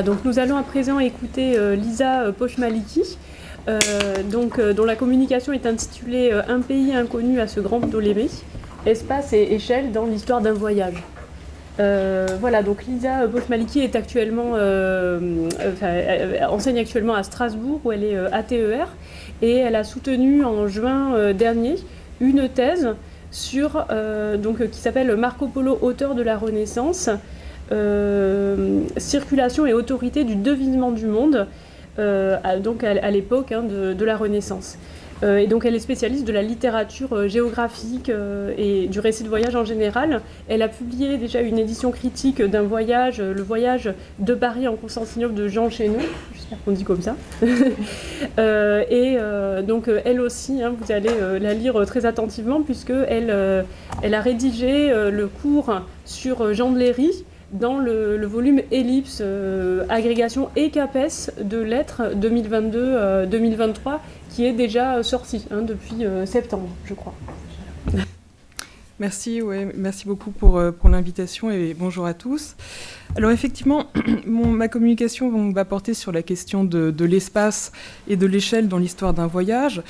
Donc nous allons à présent écouter euh, Lisa euh, Pochmaliki, euh, donc, dont la communication est intitulée Un pays inconnu à ce grand Ptolémée, espace et échelle dans l'histoire d'un voyage. voilà, donc Lisa Pochmaliki est actuellement, enseigne actuellement à Strasbourg où elle est ATER et elle a soutenu en juin dernier une thèse sur, donc, qui s'appelle Marco Polo, auteur de la Renaissance, circulation et autorité du devinement du monde, euh, à, donc à, l'époque hein, de, la Renaissance. Euh, et donc elle est spécialiste de la littérature géographique et du récit de voyage en général. Elle a publié déjà une édition critique d'un voyage, le voyage de Paris en Constantinople de Jean Chéneau, j'espère qu'on dit comme ça. et donc elle aussi, hein, vous allez la lire très attentivement puisque elle a rédigé le cours sur Jean de Léry, dans le, volume Ellipse, euh, agrégation et CAPES de lettres 2022-2023, euh, qui est déjà sorti hein, depuis euh, septembre, je crois. Merci, ouais, merci beaucoup pour, pour l'invitation et bonjour à tous. Alors effectivement, ma communication va porter sur la question de, de l'espace et de l'échelle dans l'histoire d'un voyage.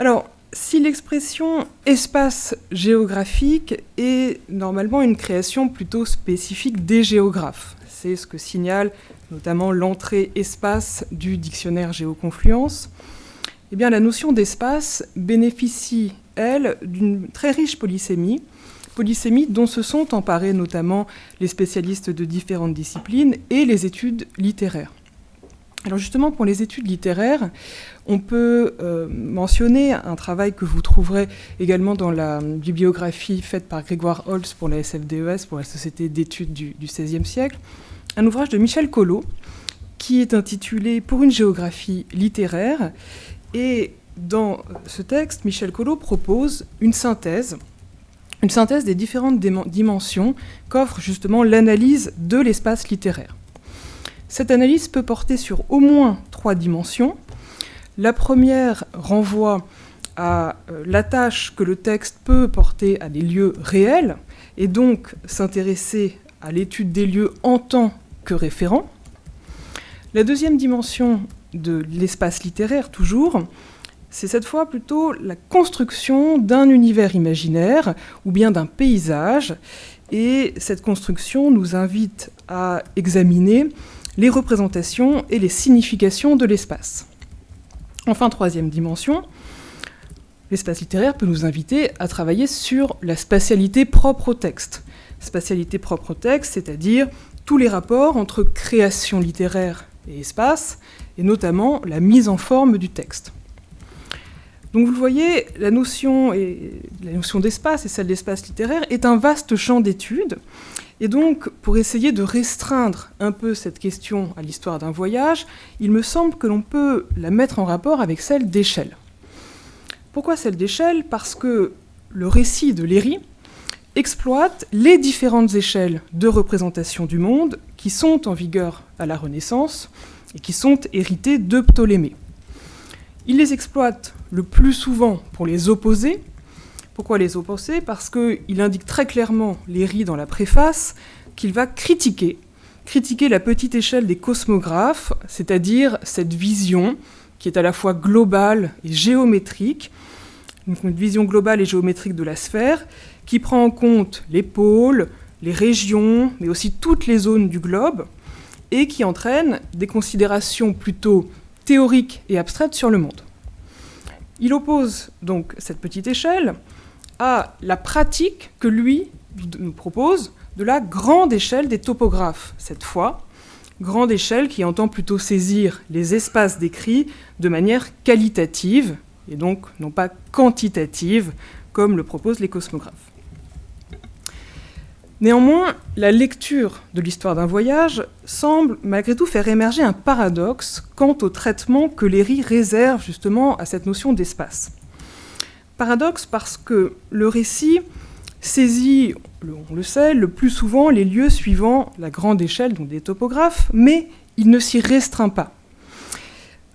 Alors, si l'expression espace géographique est normalement une création plutôt spécifique des géographes, c'est ce que signale notamment l'entrée espace du dictionnaire Géoconfluence, eh bien la notion d'espace bénéficie, elle, d'une très riche polysémie, polysémie dont se sont emparés notamment les spécialistes de différentes disciplines et les études littéraires. Alors justement, pour les études littéraires, on peut euh, mentionner un travail que vous trouverez également dans la bibliographie faite par Grégoire Holtz pour la SFDES, pour la Société d'études du, XVIe siècle, un ouvrage de Michel Collot, qui est intitulé Pour une géographie littéraire. Et dans ce texte, Michel Collot propose une synthèse, une synthèse des différentes dimensions qu'offre justement l'analyse de l'espace littéraire. Cette analyse peut porter sur au moins trois dimensions. La première renvoie à euh, la tâche que le texte peut porter à des lieux réels et donc s'intéresser à l'étude des lieux en tant que référent. La deuxième dimension de l'espace littéraire, toujours, c'est cette fois plutôt la construction d'un univers imaginaire ou bien d'un paysage. Et cette construction nous invite à examiner les représentations et les significations de l'espace. Enfin, troisième dimension, l'espace littéraire peut nous inviter à travailler sur la spatialité propre au texte. Spatialité propre au texte, c'est-à-dire tous les rapports entre création littéraire et espace, et notamment la mise en forme du texte. Donc vous le voyez, la notion, d'espace et celle d'espace littéraire est un vaste champ d'études et donc, pour essayer de restreindre un peu cette question à l'histoire d'un voyage, il me semble que l'on peut la mettre en rapport avec celle d'échelle. Pourquoi celle d'échelle Parce que le récit de Léry exploite les différentes échelles de représentation du monde qui sont en vigueur à la Renaissance et qui sont héritées de Ptolémée. Il les exploite le plus souvent pour les opposer pourquoi les opposer Parce qu'il indique très clairement, Léry dans la préface, qu'il va critiquer, critiquer la petite échelle des cosmographes, c'est-à-dire cette vision qui est à la fois globale et géométrique, une vision globale et géométrique de la sphère, qui prend en compte les pôles, les régions, mais aussi toutes les zones du globe, et qui entraîne des considérations plutôt théoriques et abstraites sur le monde. Il oppose donc cette petite échelle à la pratique que lui nous propose de la grande échelle des topographes, cette fois, grande échelle qui entend plutôt saisir les espaces décrits de manière qualitative, et donc non pas quantitative, comme le proposent les cosmographes. Néanmoins, la lecture de l'histoire d'un voyage semble malgré tout faire émerger un paradoxe quant au traitement que Léry réserve justement à cette notion d'espace. Paradoxe parce que le récit saisit, on le sait, le plus souvent les lieux suivant la grande échelle, donc des topographes, mais il ne s'y restreint pas.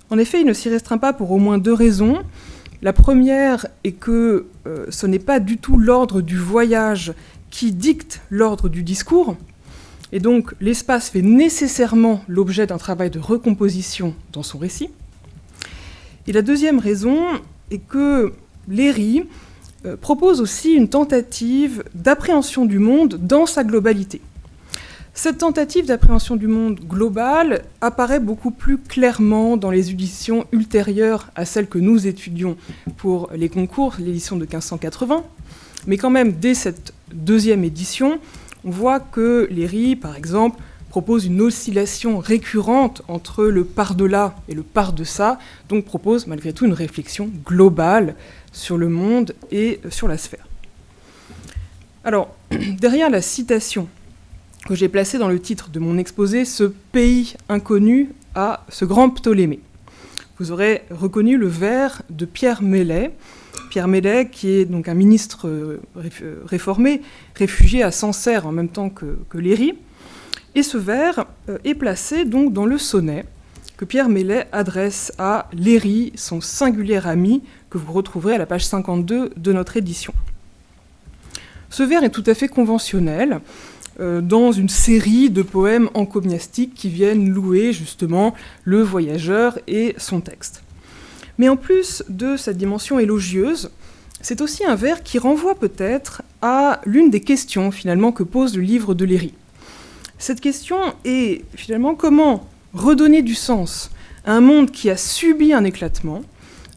En effet, il ne s'y restreint pas pour au moins deux raisons. La première est que euh, ce n'est pas du tout l'ordre du voyage qui dicte l'ordre du discours. Et donc l'espace fait nécessairement l'objet d'un travail de recomposition dans son récit. Et la deuxième raison est que Léry euh, propose aussi une tentative d'appréhension du monde dans sa globalité. Cette tentative d'appréhension du monde global apparaît beaucoup plus clairement dans les éditions ultérieures à celles que nous étudions pour les concours, l'édition de 1580. Mais quand même, dès cette deuxième édition, on voit que Léry, par exemple, propose une oscillation récurrente entre le par-delà et le par-de-ça, donc propose malgré tout une réflexion globale sur le monde et sur la sphère. Alors, derrière la citation que j'ai placée dans le titre de mon exposé, ce pays inconnu à ce grand Ptolémée. Vous aurez reconnu le vers de Pierre Mellet, Pierre Mellet, qui est donc un ministre euh, euh, réformé, réfugié à Sancerre en même temps que, que Léry. Et ce vers euh, est placé donc dans le sonnet que Pierre Mellet adresse à Léry, son singulier ami, que vous retrouverez à la page 52 de notre édition. Ce vers est tout à fait conventionnel dans une série de poèmes encomiastiques qui viennent louer justement le voyageur et son texte. Mais en plus de sa dimension élogieuse, c'est aussi un vers qui renvoie peut-être à l'une des questions finalement que pose le livre de Léry. Cette question est finalement comment redonner du sens à un monde qui a subi un éclatement,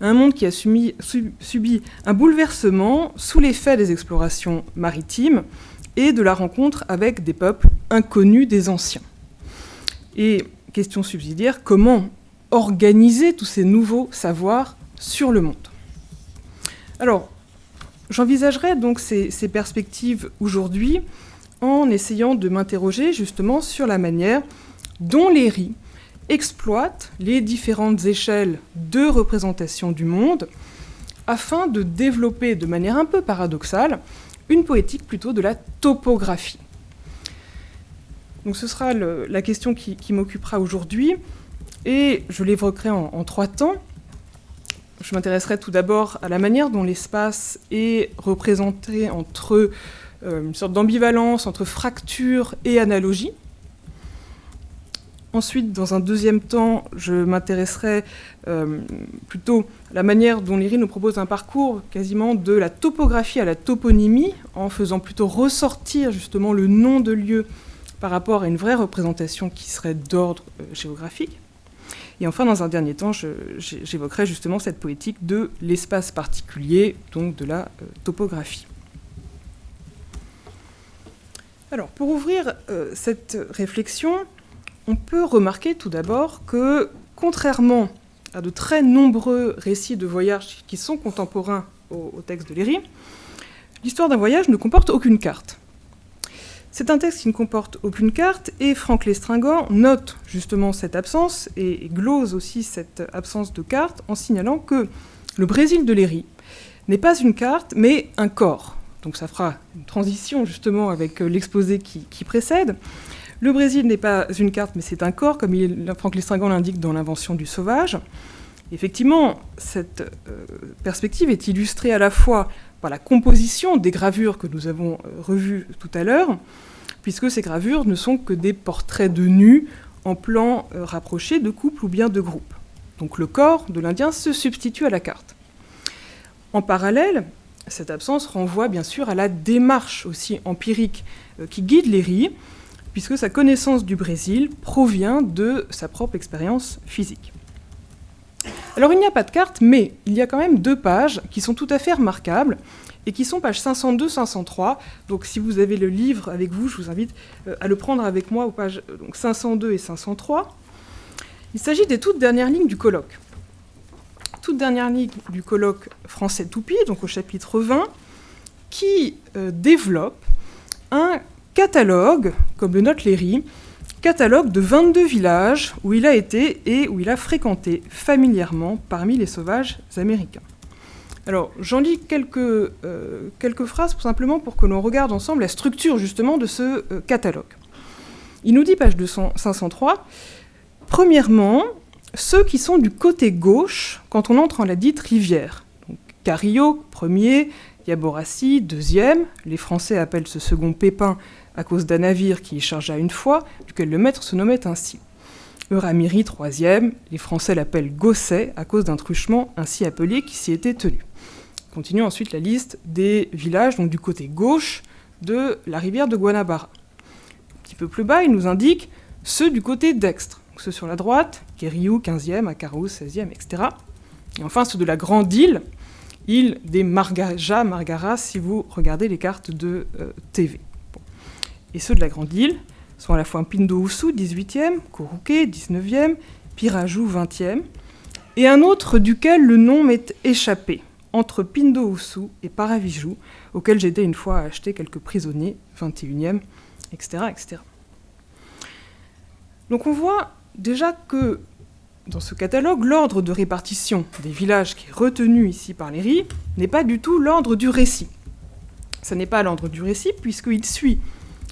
un monde qui a subi, un bouleversement sous l'effet des explorations maritimes et de la rencontre avec des peuples inconnus des anciens. Et question subsidiaire, comment organiser tous ces nouveaux savoirs sur le monde? Alors, j'envisagerai donc ces, perspectives aujourd'hui en essayant de m'interroger justement sur la manière dont les riz exploitent les différentes échelles de représentation du monde afin de développer de manière un peu paradoxale une poétique plutôt de la topographie. Donc ce sera la question qui m'occupera aujourd'hui. Et je l'évoquerai en, trois temps. Je m'intéresserai tout d'abord à la manière dont l'espace est représenté entre une sorte d'ambivalence entre fracture et analogie. Ensuite, dans un deuxième temps, je m'intéresserai euh, plutôt à la manière dont Léry nous propose un parcours quasiment de la topographie à la toponymie, en faisant plutôt ressortir justement le nom de lieu par rapport à une vraie représentation qui serait d'ordre euh, géographique. Et enfin, dans un dernier temps, j'évoquerai justement cette poétique de l'espace particulier, donc de la euh, topographie. Alors, pour ouvrir euh, cette réflexion, on peut remarquer tout d'abord que, contrairement à de très nombreux récits de voyage qui sont contemporains au, au texte de Léry, l'histoire d'un voyage ne comporte aucune carte. C'est un texte qui ne comporte aucune carte et Franck Lestringant note justement cette absence et glose aussi cette absence de carte en signalant que le Brésil de Léry n'est pas une carte mais un corps. Donc ça fera une transition justement avec euh, l'exposé qui, précède. Le Brésil n'est pas une carte mais c'est un corps comme Franck Lestringant l'indique dans l'invention du sauvage. Effectivement, cette euh, perspective est illustrée à la fois par la composition des gravures que nous avons euh, revues tout à l'heure, puisque ces gravures ne sont que des portraits de nus en plan rapproché de couple ou bien de groupe. Donc le corps de l'Indien se substitue à la carte. En parallèle, cette absence renvoie bien sûr à la démarche aussi empirique euh, qui guide Léry, puisque sa connaissance du Brésil provient de sa propre expérience physique. Alors il n'y a pas de carte, mais il y a quand même deux pages qui sont tout à fait remarquables et qui sont pages 502-503. Donc si vous avez le livre avec vous, je vous invite euh, à le prendre avec moi aux pages euh, donc 502 et 503. Il s'agit des toutes dernières lignes du colloque. Dernière ligne du colloque français Toupie, donc au chapitre 20, qui euh, développe un catalogue, comme le note Léry, catalogue de 22 villages où il a été et où il a fréquenté familièrement parmi les sauvages américains. Alors, j'en lis quelques, euh, quelques phrases simplement pour que l'on regarde ensemble la structure justement de ce euh, catalogue. Il nous dit, page 503, premièrement, ceux qui sont du côté gauche quand on entre en la dite rivière. Donc, Carillo, premier, Yaborassi, deuxième, les Français appellent ce second Pépin à cause d'un navire qui y chargea une fois, duquel le maître se nommait ainsi. Euramiri, troisième, les Français l'appellent Gosset à cause d'un truchement ainsi appelé qui s'y était tenu. Continue ensuite la liste des villages, du côté gauche de la rivière de Guanabara. Un petit peu plus bas, il nous indique ceux du côté dextre, ceux sur la droite, Keriou, 15e, Akarou, 16e, etc. Et enfin ceux de la grande île, île des Margaja, Margara, si vous regardez les cartes de euh, TV. Et ceux de la grande île, sont à la fois Pindo-Oussou, 18e, Korouké, 19e, Pirajou, 20e, et un autre duquel le nom m'est échappé, entre Pindo-Oussou et Paravijou, auquel j'étais une fois acheté quelques prisonniers, 21e, etc., etc. Donc on voit déjà que dans ce catalogue, l'ordre de répartition des villages qui est retenu ici par les riz n'est pas du tout l'ordre du récit. Ce n'est pas l'ordre du récit puisqu'il suit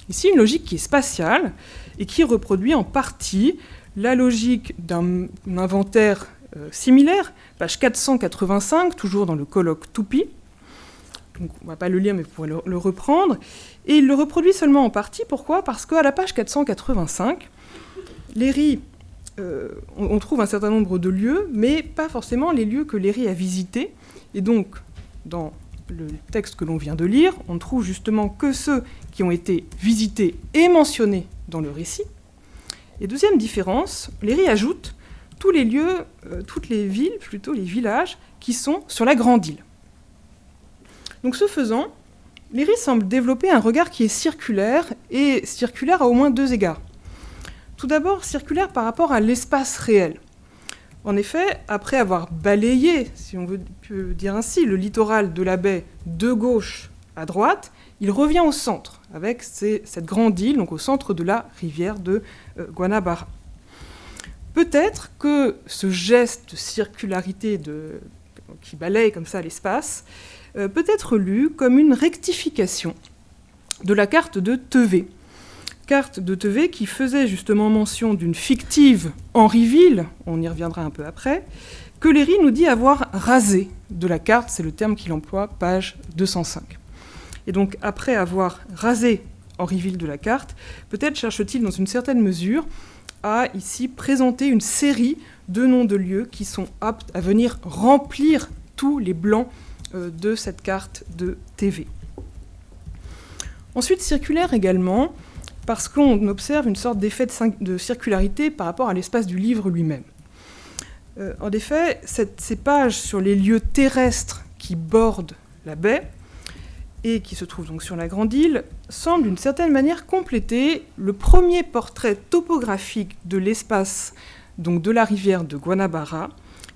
Ici, une logique qui est spatiale et qui reproduit en partie la logique d'un inventaire euh, similaire, page 485, toujours dans le colloque Toupi. Donc, on ne va pas le lire, mais vous pourrez le, reprendre. Et il le reproduit seulement en partie. Pourquoi? Parce qu'à la page 485, Léry, euh, on, trouve un certain nombre de lieux, mais pas forcément les lieux que Léry a visités. Et donc, dans le texte que l'on vient de lire, on ne trouve justement que ceux qui ont été visités et mentionnés dans le récit. Et deuxième différence, Léry ajoute tous les lieux, euh, toutes les villes, plutôt les villages, qui sont sur la grande île. Donc ce faisant, Léry semble développer un regard qui est circulaire, et circulaire à au moins deux égards. Tout d'abord, circulaire par rapport à l'espace réel. En effet, après avoir balayé, si on veut dire ainsi, le littoral de la baie de gauche à droite, il revient au centre, avec cette grande île, donc au centre de la rivière de euh, Guanabara. Peut-être que ce geste de circularité qui balaye comme ça l'espace euh, peut être lu comme une rectification de la carte de Tevé, carte de TV qui faisait justement mention d'une fictive Henryville, on y reviendra un peu après, que Léry nous dit avoir rasé de la carte, c'est le terme qu'il emploie, page 205. Et donc après avoir rasé Henryville de la carte, peut-être cherche-t-il dans une certaine mesure à ici présenter une série de noms de lieux qui sont aptes à venir remplir tous les blancs euh, de cette carte de TV. Ensuite, circulaire également, parce qu'on observe une sorte d'effet de, circularité par rapport à l'espace du livre lui-même. Euh, en effet, ces pages sur les lieux terrestres qui bordent la baie et qui se trouvent donc sur la grande île semblent d'une certaine manière compléter le premier portrait topographique de l'espace donc de la rivière de Guanabara,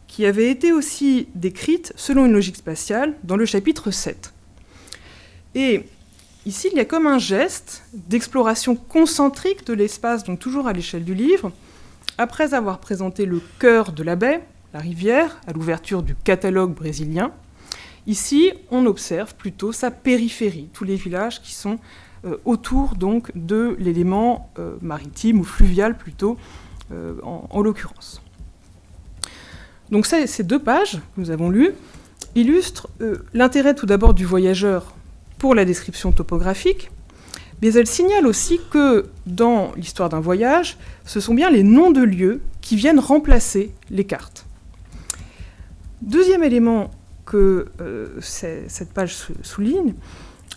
qui avait été aussi décrite selon une logique spatiale dans le chapitre 7. Et Ici, il y a comme un geste d'exploration concentrique de l'espace, donc toujours à l'échelle du livre, après avoir présenté le cœur de la baie, la rivière, à l'ouverture du catalogue brésilien. Ici, on observe plutôt sa périphérie, tous les villages qui sont euh, autour donc de l'élément euh, maritime ou fluvial plutôt, euh, en, en l'occurrence. Donc ces deux pages que nous avons lues illustrent l'intérêt tout d'abord du voyageur pour la description topographique, mais elle signale aussi que dans l'histoire d'un voyage, ce sont bien les noms de lieux qui viennent remplacer les cartes. Deuxième élément que euh, cette page souligne,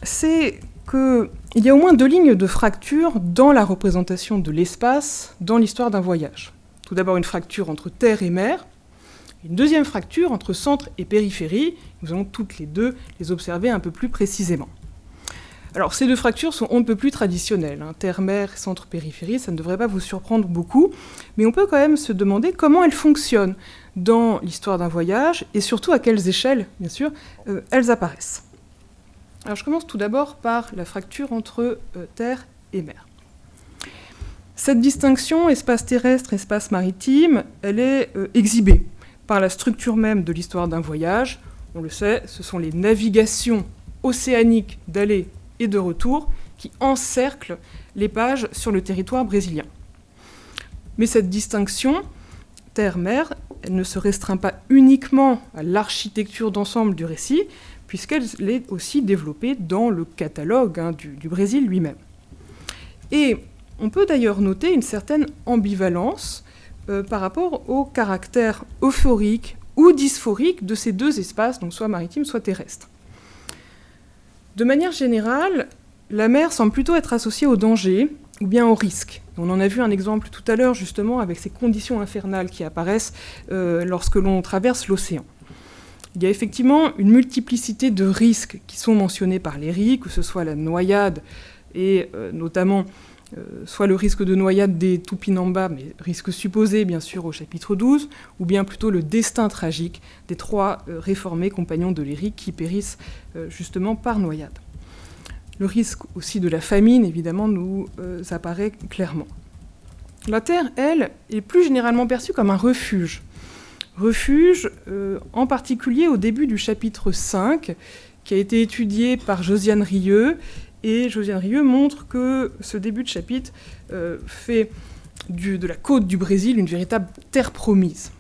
c'est qu'il y a au moins deux lignes de fracture dans la représentation de l'espace dans l'histoire d'un voyage. Tout d'abord une fracture entre terre et mer, une deuxième fracture entre centre et périphérie. Nous allons toutes les deux les observer un peu plus précisément. Alors ces deux fractures sont on ne peut plus traditionnelles. Hein. Terre-mer, centre-périphérie, ça ne devrait pas vous surprendre beaucoup. Mais on peut quand même se demander comment elles fonctionnent dans l'histoire d'un voyage et surtout à quelles échelles, bien sûr, euh, elles apparaissent. Alors je commence tout d'abord par la fracture entre euh, terre et mer. Cette distinction espace terrestre, espace maritime, elle est euh, exhibée par la structure même de l'histoire d'un voyage. On le sait, ce sont les navigations océaniques d'aller et de retour qui encerclent les pages sur le territoire brésilien. Mais cette distinction terre-mer, elle ne se restreint pas uniquement à l'architecture d'ensemble du récit, puisqu'elle est aussi développée dans le catalogue hein, du, du, Brésil lui-même. Et on peut d'ailleurs noter une certaine ambivalence euh, par rapport au caractère euphorique ou dysphorique de ces deux espaces, donc soit maritime, soit terrestre. De manière générale, la mer semble plutôt être associée au danger ou bien au risque. On en a vu un exemple tout à l'heure justement avec ces conditions infernales qui apparaissent euh, lorsque l'on traverse l'océan. Il y a effectivement une multiplicité de risques qui sont mentionnés par les RI, que ce soit la noyade et euh, notamment soit le risque de noyade des Tupinamba, mais risque supposé bien sûr au chapitre 12, ou bien plutôt le destin tragique des trois réformés compagnons de l'Éric qui périssent justement par noyade. Le risque aussi de la famine, évidemment, nous euh, apparaît clairement. La Terre, elle, est plus généralement perçue comme un refuge. Refuge, euh, en particulier au début du chapitre 5, qui a été étudié par Josiane Rieux. Et Josiane Rieux montre que ce début de chapitre euh, fait de la côte du Brésil une véritable terre promise.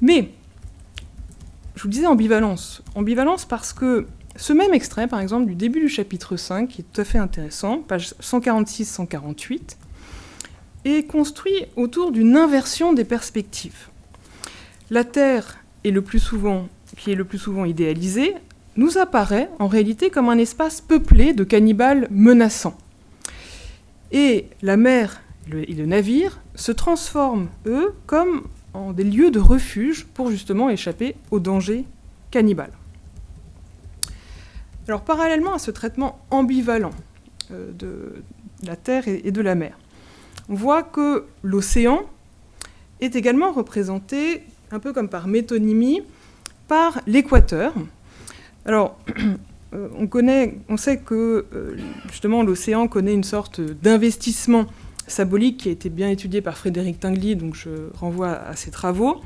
Mais, je vous disais ambivalence. Ambivalence parce que ce même extrait, par exemple, du début du chapitre 5, qui est tout à fait intéressant, page 146-148, est construit autour d'une inversion des perspectives. La Terre, est le plus souvent, qui est le plus souvent idéalisée, nous apparaît en réalité comme un espace peuplé de cannibales menaçants. Et la mer et le navire se transforment, eux, comme en des lieux de refuge pour justement échapper aux dangers cannibales. Alors parallèlement à ce traitement ambivalent euh, de la Terre et de la mer, on voit que l'océan est également représenté, un peu comme par métonymie, par l'équateur. Alors, on, sait que euh, justement l'océan connaît une sorte d'investissement symbolique qui a été bien étudié par Frédéric Tinguely, donc je renvoie à ses travaux,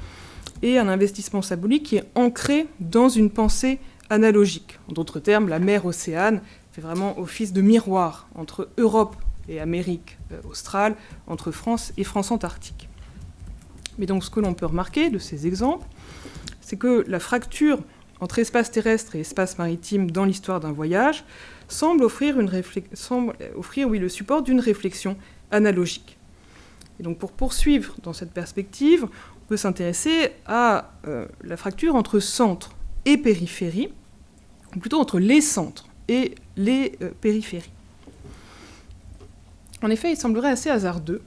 et un investissement symbolique qui est ancré dans une pensée analogique. En d'autres termes, la mer Océane fait vraiment office de miroir entre Europe et Amérique euh, australe, entre France et France antarctique. Mais donc ce que l'on peut remarquer de ces exemples, c'est que la fracture entre espace terrestre et espace maritime dans l'histoire d'un voyage semble offrir, le support d'une réflexion analogique. Et donc pour poursuivre dans cette perspective, on peut s'intéresser à euh, la fracture entre centre et périphérie, ou plutôt entre les centres et les euh, périphéries. En effet, il semblerait assez hasardeux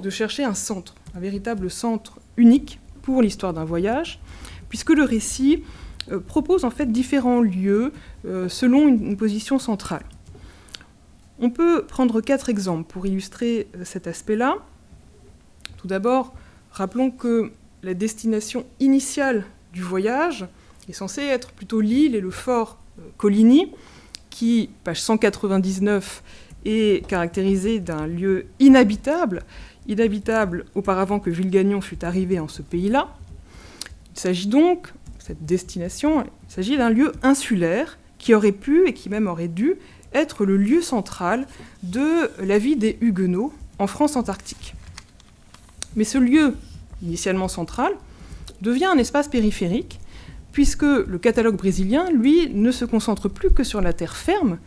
de chercher un centre, un véritable centre unique pour l'histoire d'un voyage, puisque le récit propose en fait différents lieux euh, selon une, position centrale. On peut prendre quatre exemples pour illustrer cet aspect-là. Tout d'abord, rappelons que la destination initiale du voyage est censé être plutôt l'île et le fort euh, Coligny, qui, page 199, est caractérisé d'un lieu inhabitable, inhabitable auparavant que Villegagnon fût arrivé en ce pays-là. Il s'agit donc, cette destination, il s'agit d'un lieu insulaire qui aurait pu et qui même aurait dû être le lieu central de la vie des Huguenots en France antarctique. Mais ce lieu, initialement central, devient un espace périphérique puisque le catalogue brésilien, lui, ne se concentre plus que sur la terre ferme,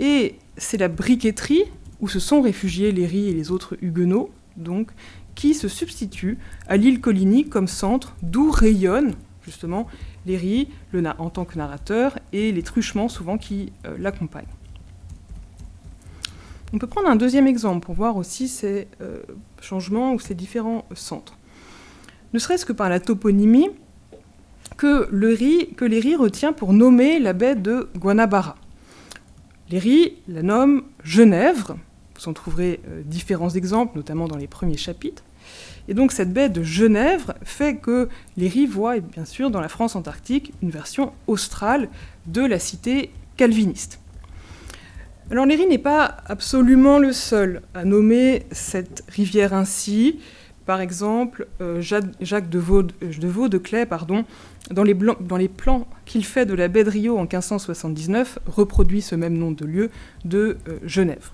et c'est la briqueterie, où se sont réfugiés les Ris et les autres Huguenots, donc, qui se substitue à l'île Coligny comme centre d'où rayonnent justement les Ris le en tant que narrateur et les truchements souvent qui euh, l'accompagnent. On peut prendre un deuxième exemple pour voir aussi ces euh, changements ou ces différents centres. Ne serait-ce que par la toponymie, que, riz, que Léry retient pour nommer la baie de Guanabara. Léry la nomme Genèvre, vous en trouverez euh, différents exemples, notamment dans les premiers chapitres. Et donc cette baie de Genève fait que Léry voit, bien sûr, dans la France antarctique, une version australe de la cité calviniste. Alors Léry n'est pas absolument le seul à nommer cette rivière ainsi. Par exemple, euh, Jacques de Vaux de, de Clay, pardon, dans les, dans les plans qu'il fait de la baie de Rio en 1579, reproduit ce même nom de lieu de euh, Genève.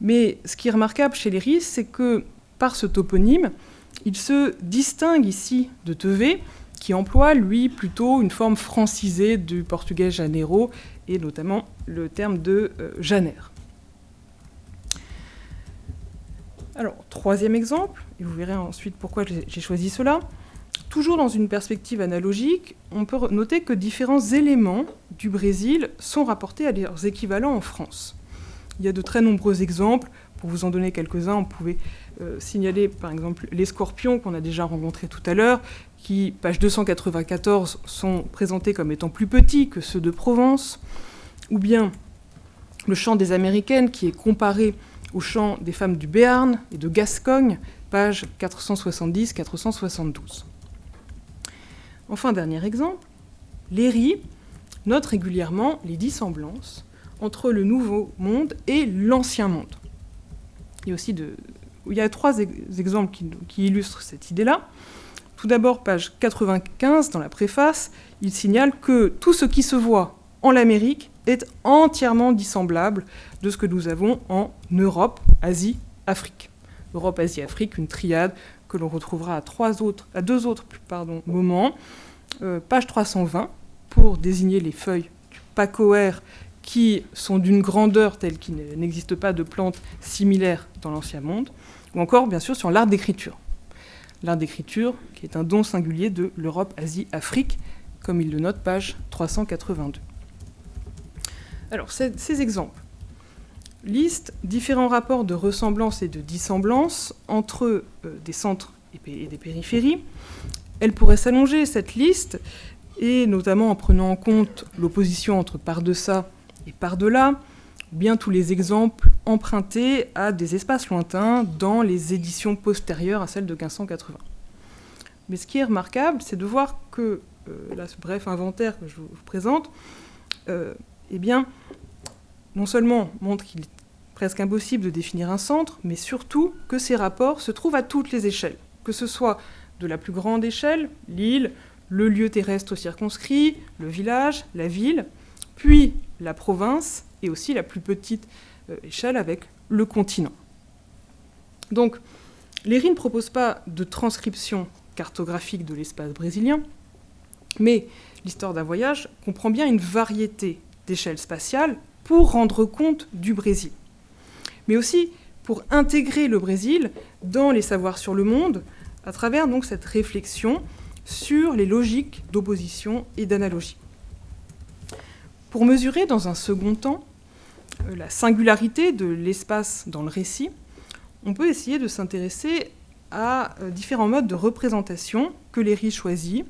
Mais ce qui est remarquable chez Ris, c'est que par ce toponyme, il se distingue ici de Tevé, qui emploie, lui, plutôt une forme francisée du portugais janeiro, et notamment le terme de euh, janer. Alors, troisième exemple, et vous verrez ensuite pourquoi j'ai choisi cela. Toujours dans une perspective analogique, on peut noter que différents éléments du Brésil sont rapportés à leurs équivalents en France. Il y a de très nombreux exemples. Pour vous en donner quelques-uns, on pouvait signaler par exemple les scorpions qu'on a déjà rencontrés tout à l'heure, qui, page 294, sont présentés comme étant plus petits que ceux de Provence, ou bien le chant des Américaines qui est comparé au chant des femmes du Béarn et de Gascogne, page 470-472. Enfin, dernier exemple, Léry note régulièrement les dissemblances entre le Nouveau Monde et l'Ancien Monde. Il y a aussi de, il y a trois exemples qui, illustrent cette idée-là. Tout d'abord, page 95, dans la préface, il signale que tout ce qui se voit en l'Amérique est entièrement dissemblable de ce que nous avons en Europe, Asie, Afrique. Europe, Asie, Afrique, une triade que l'on retrouvera à, deux autres moments. Euh, page 320, pour désigner les feuilles du pacoère qui sont d'une grandeur telle qu'il n'existe pas de plantes similaires dans l'Ancien Monde, ou encore bien sûr sur l'art d'écriture. L'art d'écriture qui est un don singulier de l'Europe, Asie, Afrique, comme il le note page 382. Alors ces, exemples listent différents rapports de ressemblance et de dissemblance entre euh, des centres et des périphéries. Elle pourrait s'allonger, cette liste, et notamment en prenant en compte l'opposition entre par-deçà et par-delà, bien tous les exemples empruntés à des espaces lointains dans les éditions postérieures à celles de 1580. Mais ce qui est remarquable, c'est de voir que, euh, là, ce bref inventaire que je vous présente, euh, eh bien, non seulement montre qu'il est presque impossible de définir un centre, mais surtout que ces rapports se trouvent à toutes les échelles, que ce soit de la plus grande échelle, l'île, le lieu terrestre circonscrit, le village, la ville, puis la province et aussi la plus petite euh, échelle avec le continent. Donc, Léry ne propose pas de transcription cartographique de l'espace brésilien, mais l'histoire d'un voyage comprend bien une variété d'échelles spatiales pour rendre compte du Brésil, mais aussi pour intégrer le Brésil dans les savoirs sur le monde à travers donc cette réflexion sur les logiques d'opposition et d'analogie. Pour mesurer dans un second temps euh, la singularité de l'espace dans le récit, on peut essayer de s'intéresser à euh, différents modes de représentation que Léry choisit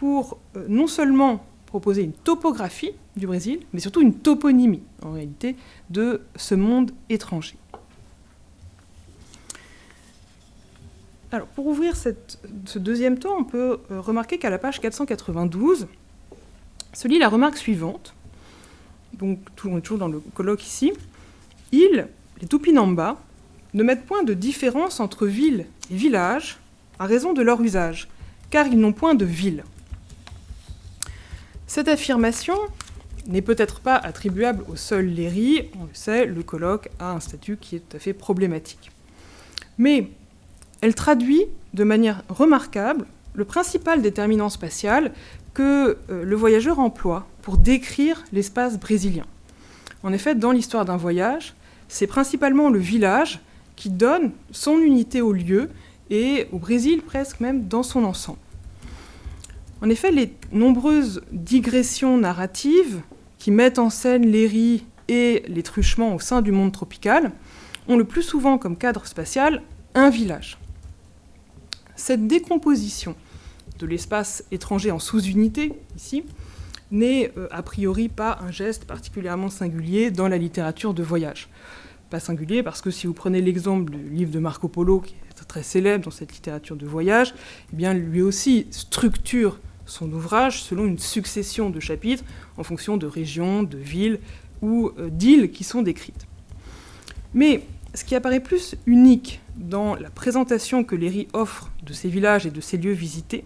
pour euh, non seulement proposer une topographie du Brésil, mais surtout une toponymie, en réalité, de ce monde étranger. Alors, pour ouvrir ce deuxième temps, on peut remarquer qu'à la page 492 se lit la remarque suivante donc on toujours dans le colloque ici, ils, les Tupinamba, ne mettent point de différence entre ville et village à raison de leur usage, car ils n'ont point de ville. Cette affirmation n'est peut-être pas attribuable au seul Léry, on le sait, le colloque a un statut qui est tout à fait problématique. Mais elle traduit de manière remarquable le principal déterminant spatial que euh, le voyageur emploie pour décrire l'espace brésilien. En effet, dans l'histoire d'un voyage, c'est principalement le village qui donne son unité au lieu et au Brésil presque même dans son ensemble. En effet, les nombreuses digressions narratives qui mettent en scène les riz et les truchements au sein du monde tropical ont le plus souvent comme cadre spatial un village. Cette décomposition de l'espace étranger en sous-unité, ici, n'est euh, a priori pas un geste particulièrement singulier dans la littérature de voyage. Pas singulier parce que si vous prenez l'exemple du livre de Marco Polo, qui est très célèbre dans cette littérature de voyage, eh bien lui aussi structure son ouvrage selon une succession de chapitres en fonction de régions, de villes ou euh, d'îles qui sont décrites. Mais ce qui apparaît plus unique dans la présentation que Léry offre de ces villages et de ces lieux visités,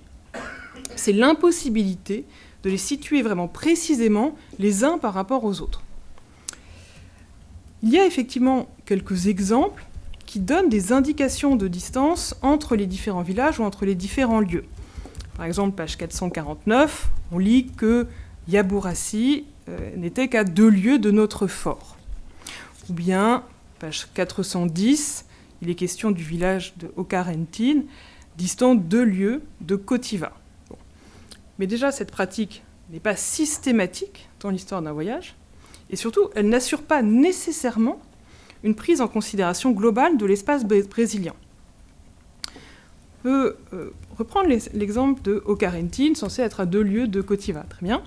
c'est l'impossibilité de les situer vraiment précisément les uns par rapport aux autres. Il y a effectivement quelques exemples qui donnent des indications de distance entre les différents villages ou entre les différents lieux. Par exemple, page 449, on lit que Yabourassi euh, n'était qu'à deux lieues de notre fort. Ou bien, page 410, il est question du village de Okarentine, distant deux lieues de Kotiva. Mais déjà, cette pratique n'est pas systématique dans l'histoire d'un voyage, et surtout, elle n'assure pas nécessairement une prise en considération globale de l'espace brésilien. On peut euh, reprendre l'exemple de Ocarentine, censé être à deux lieues de Cotiva, très bien.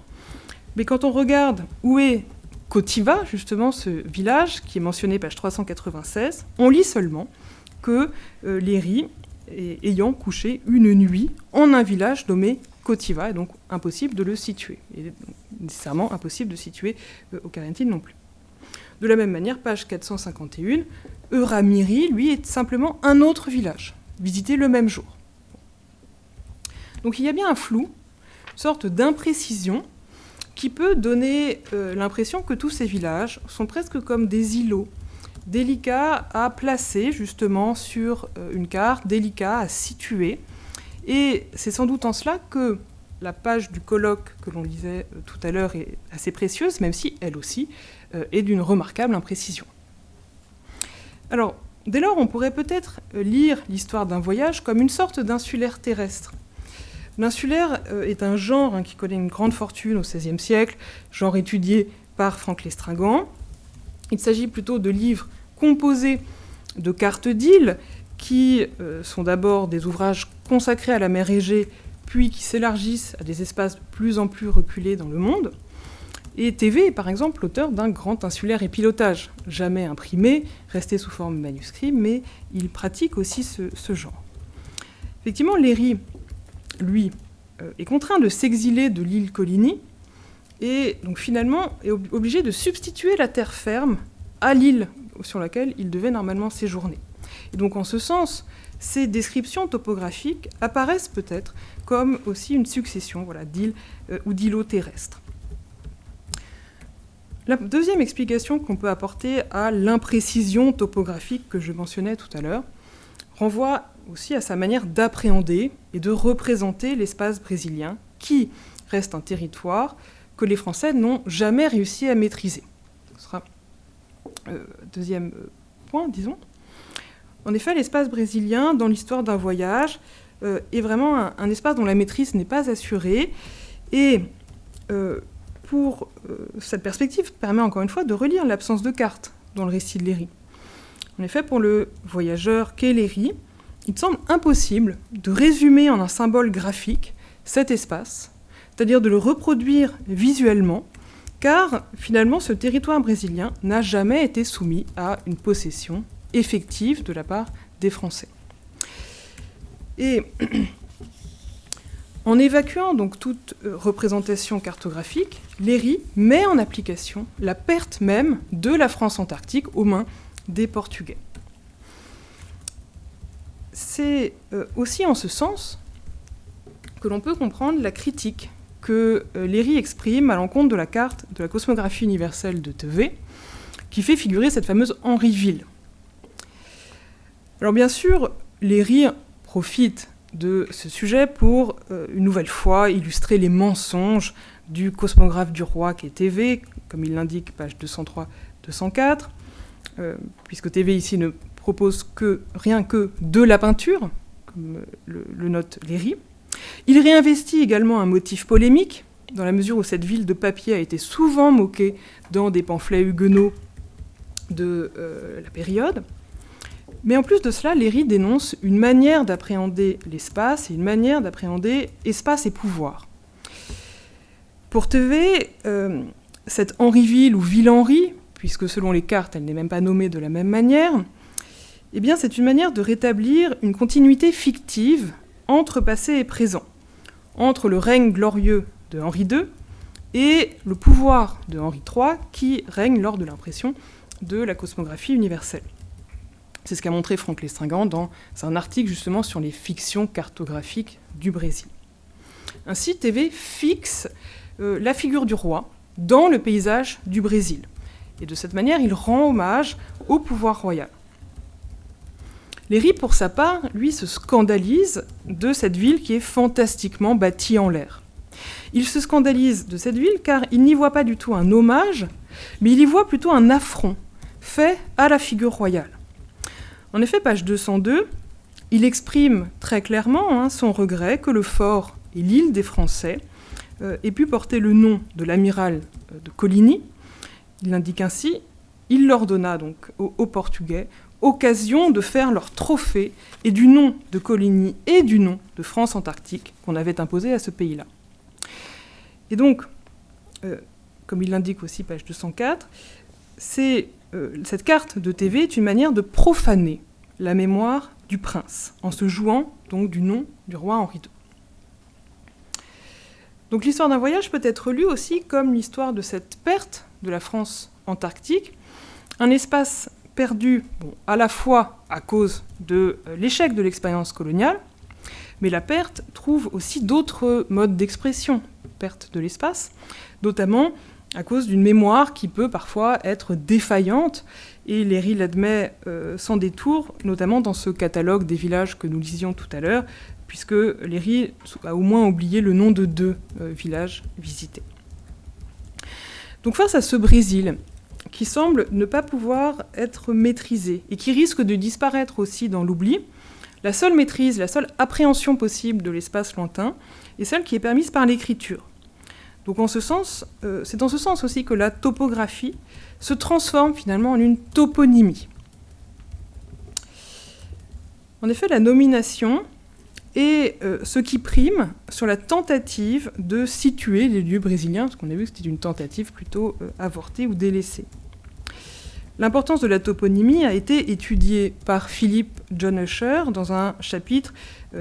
Mais quand on regarde où est Cotiva, justement ce village qui est mentionné page 396, on lit seulement que euh, Léry ayant couché une nuit en un village nommé Cotiva, et donc impossible de le situer. Et nécessairement impossible de situer euh, Ocarentine non plus. De la même manière, page 451, Euramiri, lui, est simplement un autre village, visité le même jour. Donc il y a bien un flou, une sorte d'imprécision, qui peut donner euh, l'impression que tous ces villages sont presque comme des îlots, délicats à placer justement sur euh, une carte, délicats à situer. Et c'est sans doute en cela que la page du colloque que l'on lisait euh, tout à l'heure est assez précieuse, même si elle aussi euh, est d'une remarquable imprécision. Alors, dès lors, on pourrait peut-être euh, lire l'histoire d'un voyage comme une sorte d'insulaire terrestre. L'insulaire est un genre hein, qui connaît une grande fortune au XVIe siècle, genre étudié par Franck Lestringant. Il s'agit plutôt de livres composés de cartes d'îles qui sont d'abord des ouvrages consacrés à la mer Égée puis qui s'élargissent à des espaces de plus en plus reculés dans le monde. Et TV est par exemple l'auteur d'un grand insulaire et pilotage, jamais imprimé, resté sous forme manuscrit, mais il pratique aussi ce, genre. Effectivement, Léry, lui, euh, est contraint de s'exiler de l'île Coligny, et donc finalement est obligé de substituer la terre ferme à l'île sur laquelle il devait normalement séjourner. Et donc en ce sens, ces descriptions topographiques apparaissent peut-être comme aussi une succession voilà, d'îles euh, ou d'îlots terrestres. La deuxième explication qu'on peut apporter à l'imprécision topographique que je mentionnais tout à l'heure renvoie aussi à sa manière d'appréhender et de représenter l'espace brésilien, qui reste un territoire que les Français n'ont jamais réussi à maîtriser. Ce sera euh, deuxième euh, point, disons. En effet, l'espace brésilien, dans l'histoire d'un voyage, euh, est vraiment un, espace dont la maîtrise n'est pas assurée. Et euh, pour euh, cette perspective permet encore une fois de relire l'absence de carte dans le récit de Léry. En effet, pour le voyageur qu'est Léry, il semble impossible de résumer en un symbole graphique cet espace, c'est-à-dire de le reproduire visuellement, car finalement ce territoire brésilien n'a jamais été soumis à une possession effective de la part des Français. Et en évacuant donc toute euh, représentation cartographique, Léry met en application la perte même de la France antarctique aux mains des Portugais. C'est euh, aussi en ce sens que l'on peut comprendre la critique que euh, Léry exprime à l'encontre de la carte de la cosmographie universelle de Tevet, qui fait figurer cette fameuse Henryville. Alors bien sûr, Léry profite de ce sujet pour, euh, une nouvelle fois, illustrer les mensonges du cosmographe du roi qui est TV, comme il l'indique, page 203-204, euh, puisque TV ici ne propose que rien que de la peinture, comme le, le note Léry. Il réinvestit également un motif polémique, dans la mesure où cette ville de papier a été souvent moquée dans des pamphlets huguenots de euh, la période. Mais en plus de cela, Léry dénonce une manière d'appréhender l'espace et une manière d'appréhender espace et pouvoir. Pour Tevet, euh, cette Henryville ou Ville-Henri, puisque selon les cartes, elle n'est même pas nommée de la même manière, eh bien, c'est une manière de rétablir une continuité fictive entre passé et présent, entre le règne glorieux de Henri II et le pouvoir de Henri III qui règne lors de l'impression de la cosmographie universelle. C'est ce qu'a montré Franck Lestringant dans un article justement sur les fictions cartographiques du Brésil. Ainsi, TV fixe euh, la figure du roi dans le paysage du Brésil. Et de cette manière, il rend hommage au pouvoir royal. Léry, pour sa part, lui, se scandalise de cette ville qui est fantastiquement bâtie en l'air. Il se scandalise de cette ville car il n'y voit pas du tout un hommage, mais il y voit plutôt un affront fait à la figure royale. En effet, page 202, il exprime très clairement hein, son regret que le fort et l'île des Français euh, aient pu porter le nom de l'amiral euh, de Coligny. Il indique ainsi il leur donna donc aux, Portugais occasion de faire leur trophée et du nom de Coligny et du nom de France Antarctique qu'on avait imposé à ce pays-là. Et donc, euh, comme il l'indique aussi, page 204, c'est, cette carte de TV est une manière de profaner la mémoire du prince, en se jouant donc du nom du roi Henri II. Donc l'histoire d'un voyage peut être lue aussi comme l'histoire de cette perte de la France antarctique, un espace perdu à la fois à cause de euh, l'échec de l'expérience coloniale, mais la perte trouve aussi d'autres modes d'expression, perte de l'espace, notamment à cause d'une mémoire qui peut parfois être défaillante et Léry l'admet euh, sans détour, notamment dans ce catalogue des villages que nous lisions tout à l'heure, puisque Léry a au moins oublié le nom de deux euh, villages visités. Donc face à ce Brésil, qui semble ne pas pouvoir être maîtrisé et qui risque de disparaître aussi dans l'oubli, la seule maîtrise, la seule appréhension possible de l'espace lointain est celle qui est permise par l'écriture. Donc en ce sens, euh, c'est dans ce sens aussi que la topographie se transforme finalement en une toponymie. En effet, la nomination est euh, ce qui prime sur la tentative de situer les lieux brésiliens, parce qu'on a vu que c'était une tentative plutôt euh, avortée ou délaissée. L'importance de la toponymie a été étudiée par Philippe John Usher dans un chapitre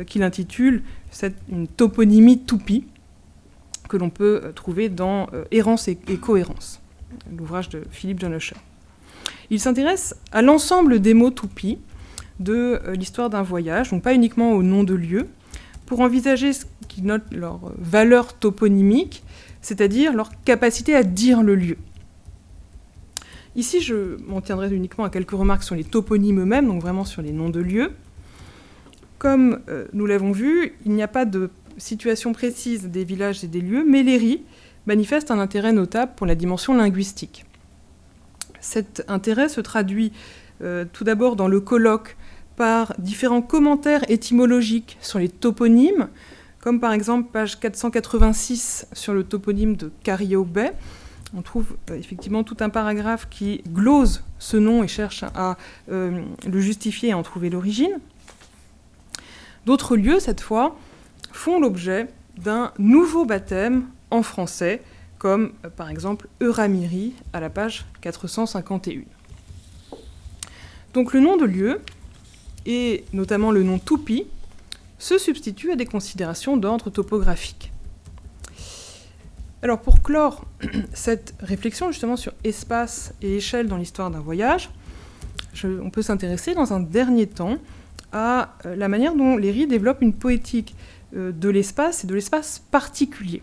qu'il intitule Une toponymie toupie, que l'on peut trouver dans Errance et cohérence l'ouvrage de Philippe John Usher. Il s'intéresse à l'ensemble des mots toupies de euh, l'histoire d'un voyage, donc pas uniquement au nom de lieu, pour envisager ce qui note leur valeur toponymique, c'est-à-dire leur capacité à dire le lieu. Ici, je m'en tiendrai uniquement à quelques remarques sur les toponymes eux-mêmes, donc vraiment sur les noms de lieux. Comme euh, nous l'avons vu, il n'y a pas de situation précise des villages et des lieux, mais les un intérêt notable pour la dimension linguistique. Cet intérêt se traduit euh, tout d'abord dans le colloque par différents commentaires étymologiques sur les toponymes, comme par exemple page 486 sur le toponyme de Cario Bay. On trouve euh, effectivement tout un paragraphe qui glose ce nom et cherche à euh, le justifier et à en trouver l'origine. D'autres lieux, cette fois, font l'objet d'un nouveau baptême en français, comme euh, par exemple Euramiri à la page 451. Donc le nom de lieu, et notamment le nom Tupi, se substitue à des considérations d'ordre topographique. Alors pour clore cette réflexion justement sur espace et échelle dans l'histoire d'un voyage, on peut s'intéresser dans un dernier temps à euh, la manière dont Léry développe une poétique de l'espace et de l'espace particulier.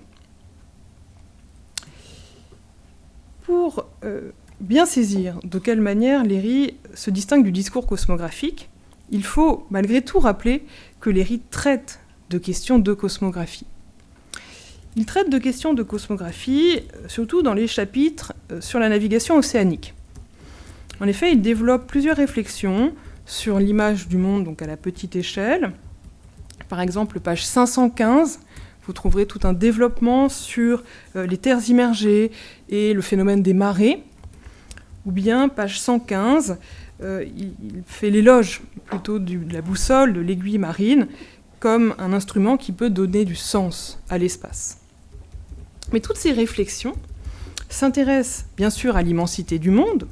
pour euh, bien saisir de quelle manière Léry se distingue du discours cosmographique, il faut malgré tout rappeler que Léry traite de questions de cosmographie. Il traite de questions de cosmographie, euh, surtout dans les chapitres euh, sur la navigation océanique. En effet, il développe plusieurs réflexions sur l'image du monde donc à la petite échelle. Par exemple, page 515, vous trouverez tout un développement sur euh, les terres immergées et le phénomène des marées. Ou bien, page 115, euh, il, fait l'éloge plutôt de la boussole, de l'aiguille marine, comme un instrument qui peut donner du sens à l'espace. Mais toutes ces réflexions s'intéressent bien sûr à l'immensité du monde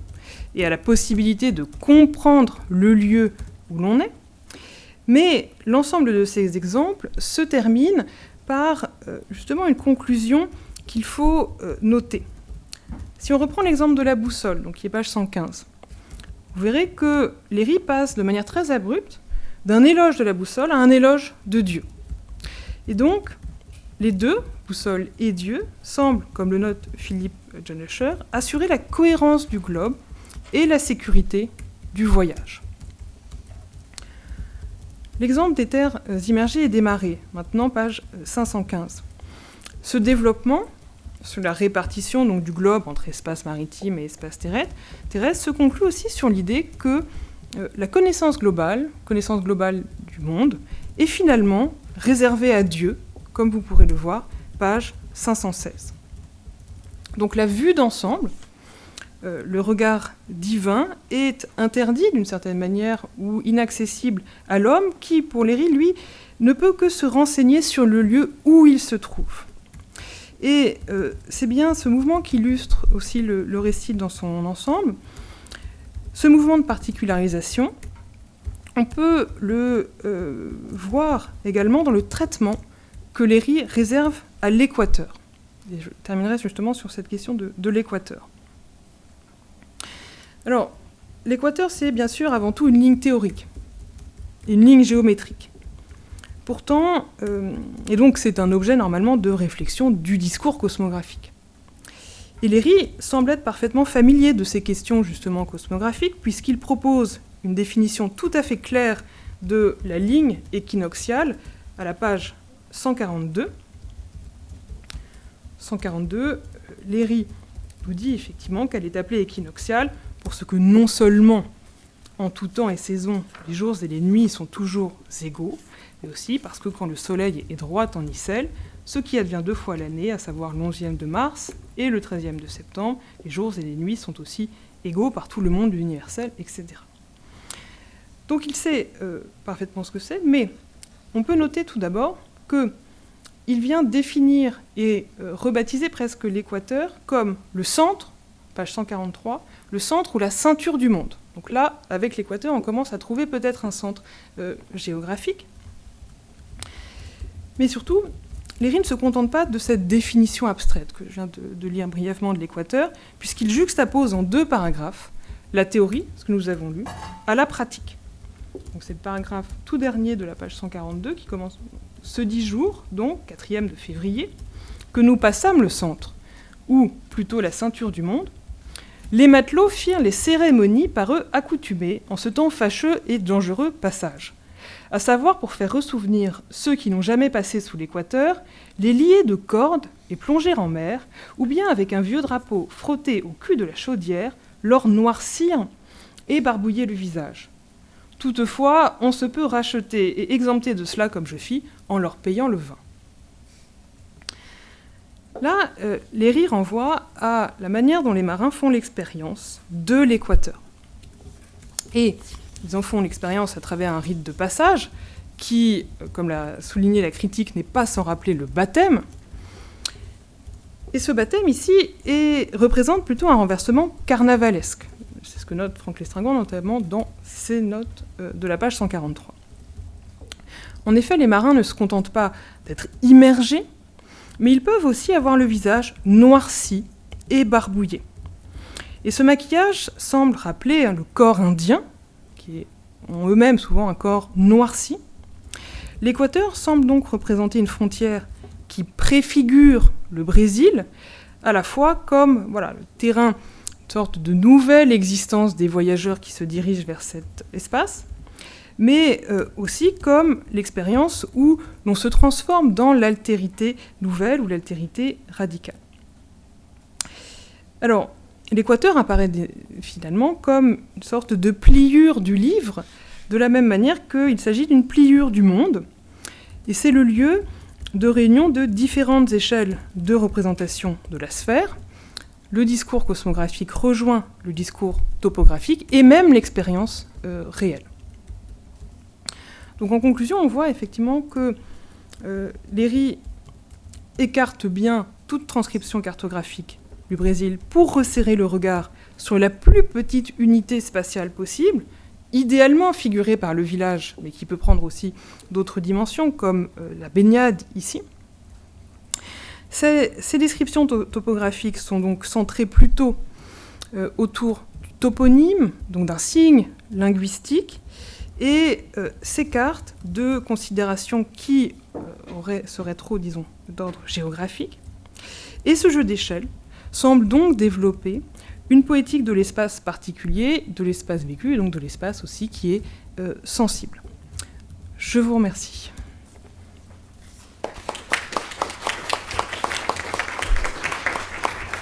et à la possibilité de comprendre le lieu où l'on est, mais l'ensemble de ces exemples se termine par euh, justement une conclusion qu'il faut euh, noter. Si on reprend l'exemple de la boussole, donc qui est page 115, vous verrez que Léry passe de manière très abrupte d'un éloge de la boussole à un éloge de Dieu. Et donc, les deux, boussole et Dieu, semblent, comme le note Philippe John assurer la cohérence du globe et la sécurité du voyage. L'exemple des terres euh, immergées et des marées, maintenant page 515. Euh, Ce développement, sur la répartition du globe entre espace maritime et espace terrestre, terrestre se conclut aussi sur l'idée que euh, la connaissance globale, connaissance globale du monde, est finalement réservée à Dieu, comme vous pourrez le voir, page 516. Donc la vue d'ensemble, euh, le regard divin, est interdit d'une certaine manière ou inaccessible à l'homme qui, pour Léry, lui, ne peut que se renseigner sur le lieu où il se trouve. Et euh, c'est bien ce mouvement qui illustre aussi le, récit dans son ensemble. Ce mouvement de particularisation, on peut le euh, voir également dans le traitement que Léry réserve à l'équateur. Et je terminerai justement sur cette question de, de l'équateur. Alors, l'équateur, c'est bien sûr avant tout une ligne théorique, une ligne géométrique. Pourtant, euh, et donc c'est un objet normalement de réflexion du discours cosmographique. Et Léry semble être parfaitement familier de ces questions justement cosmographiques, puisqu'il propose une définition tout à fait claire de la ligne équinoxiale à la page 142. 142, Léry nous dit effectivement qu'elle est appelée équinoxiale pour ce que non seulement en tout temps et saison, les jours et les nuits sont toujours égaux, mais aussi parce que quand le soleil est droit en icelle, ce qui advient deux fois l'année, à savoir le 11e de mars et le 13e de septembre, les jours et les nuits sont aussi égaux par tout le monde universel, etc. Donc il sait euh, parfaitement ce que c'est, mais on peut noter tout d'abord qu'il vient définir et euh, rebaptiser presque l'équateur comme le centre, page 143, le centre ou la ceinture du monde. Donc là, avec l'équateur, on commence à trouver peut-être un centre euh, géographique, mais surtout, Léry ne se contente pas de cette définition abstraite que je viens de, lire brièvement de l'équateur, puisqu'il juxtapose en deux paragraphes la théorie, ce que nous avons lu, à la pratique. Donc c'est le paragraphe tout dernier de la page 142 qui commence ce 10 jours, donc 4e de février, que nous passâmes le centre, ou plutôt la ceinture du monde, les matelots firent les cérémonies par eux accoutumées en ce temps fâcheux et dangereux passage à savoir pour faire ressouvenir ceux qui n'ont jamais passé sous l'équateur, les lier de cordes et plonger en mer, ou bien avec un vieux drapeau frotté au cul de la chaudière, leur noircir et barbouiller le visage. Toutefois, on se peut racheter et exempter de cela comme je fis en leur payant le vin. Là, euh, les rires renvoient à la manière dont les marins font l'expérience de l'équateur. Et ils en font l'expérience à travers un rite de passage qui, comme l'a souligné la critique, n'est pas sans rappeler le baptême. Et ce baptême ici représente plutôt un renversement carnavalesque. C'est ce que note Franck Lestringon notamment dans ses notes euh, de la page 143. En effet, les marins ne se contentent pas d'être immergés, mais ils peuvent aussi avoir le visage noirci et barbouillé. Et ce maquillage semble rappeler le corps indien, qui ont eux-mêmes souvent un corps noirci. L'équateur semble donc représenter une frontière qui préfigure le Brésil, à la fois comme voilà, le terrain, une sorte de nouvelle existence des voyageurs qui se dirigent vers cet espace, mais euh, aussi comme l'expérience où l'on se transforme dans l'altérité nouvelle ou l'altérité radicale. Alors, L'équateur apparaît finalement comme une sorte de pliure du livre, de la même manière qu'il s'agit d'une pliure du monde. Et c'est le lieu de réunion de différentes échelles de représentation de la sphère. Le discours cosmographique rejoint le discours topographique et même l'expérience euh, réelle. Donc en conclusion, on voit effectivement que euh, Léry écarte bien toute transcription cartographique du Brésil pour resserrer le regard sur la plus petite unité spatiale possible, idéalement figurée par le village, mais qui peut prendre aussi d'autres dimensions, comme euh, la baignade ici. Ces, descriptions topographiques sont donc centrées plutôt euh, autour du toponyme, donc d'un signe linguistique, et euh, s'écartent de considérations qui seraient trop, disons, d'ordre géographique. Et ce jeu d'échelle semble donc développer une poétique de l'espace particulier, de l'espace vécu, et donc de l'espace aussi qui est euh, sensible. Je vous remercie.